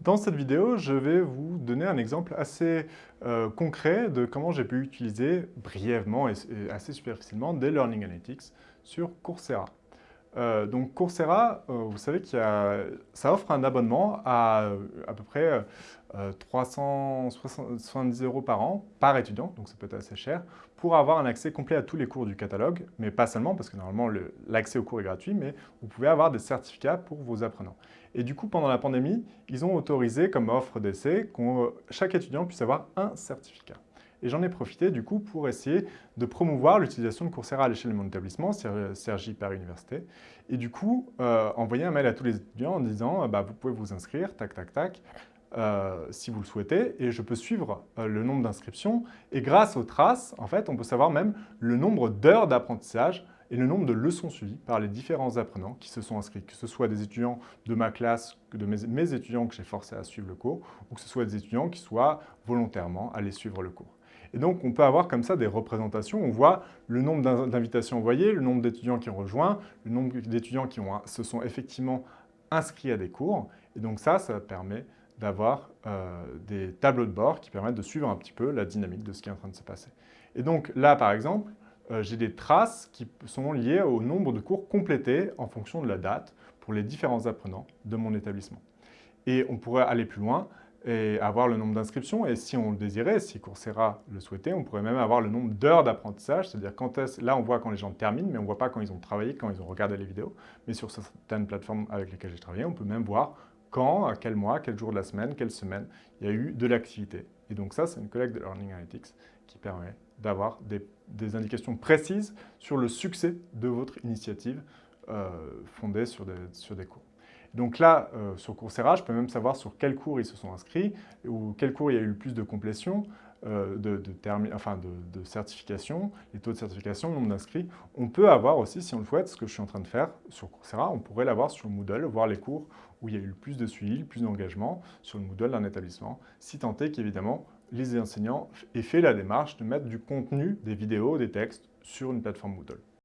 Dans cette vidéo, je vais vous donner un exemple assez euh, concret de comment j'ai pu utiliser brièvement et, assez superficiellement des Learning Analytics sur Coursera. Euh, donc Coursera, euh, vous savez que ça offre un abonnement à à peu près 370 euros par an par étudiant, donc ça peut être assez cher, pour avoir un accès complet à tous les cours du catalogue, mais pas seulement, parce que normalement l'accès aux cours est gratuit, mais vous pouvez avoir des certificats pour vos apprenants. Et du coup, pendant la pandémie, ils ont autorisé comme offre d'essai que chaque étudiant puisse avoir un certificat. Et j'en ai profité du coup pour essayer de promouvoir l'utilisation de Coursera à l'échelle de mon établissement, Sergi Paris Université. Et du coup, euh, envoyer un mail à tous les étudiants en disant bah, vous pouvez vous inscrire, tac, tac, tac, euh, si vous le souhaitez, et je peux suivre euh, le nombre d'inscriptions. Et grâce aux traces, en fait, on peut savoir même le nombre d'heures d'apprentissage et le nombre de leçons suivies par les différents apprenants qui se sont inscrits, que ce soit des étudiants de ma classe, de mes, mes étudiants que j'ai forcé à suivre le cours, ou que ce soit des étudiants qui soient volontairement allés suivre le cours. Et donc, on peut avoir comme ça des représentations. On voit le nombre d'invitations envoyées, le nombre d'étudiants qui ont rejoint, le nombre d'étudiants qui se sont effectivement inscrits à des cours. Et donc ça, ça permet d'avoir euh, des tableaux de bord qui permettent de suivre un petit peu la dynamique de ce qui est en train de se passer. Et donc là, par exemple, euh, j'ai des traces qui sont liées au nombre de cours complétés en fonction de la date pour les différents apprenants de mon établissement. Et on pourrait aller plus loin et avoir le nombre d'inscriptions. Et si on le désirait, si Coursera le souhaitait, on pourrait même avoir le nombre d'heures d'apprentissage. C'est-à-dire quand là, on voit quand les gens terminent, mais on ne voit pas quand ils ont travaillé, quand ils ont regardé les vidéos. Mais sur certaines plateformes avec lesquelles j'ai travaillé, on peut même voir quand, à quel mois, quel jour de la semaine, quelle semaine, il y a eu de l'activité. Et donc ça, c'est une collecte de Learning Analytics qui permet d'avoir des, indications précises sur le succès de votre initiative euh, fondée sur des, sur des cours. Donc là, euh, sur Coursera, je peux même savoir sur quels cours ils se sont inscrits ou quel cours il y a eu le plus de complétion, euh, de, de, enfin de, certification, les taux de certification, le nombre d'inscrits. On peut avoir aussi, si on le souhaite, ce que je suis en train de faire sur Coursera, on pourrait l'avoir sur Moodle, voir les cours où il y a eu le plus de suivi, le plus d'engagement sur le Moodle d'un établissement, si tant est qu'évidemment, les enseignants aient fait la démarche de mettre du contenu, des vidéos, des textes sur une plateforme Moodle.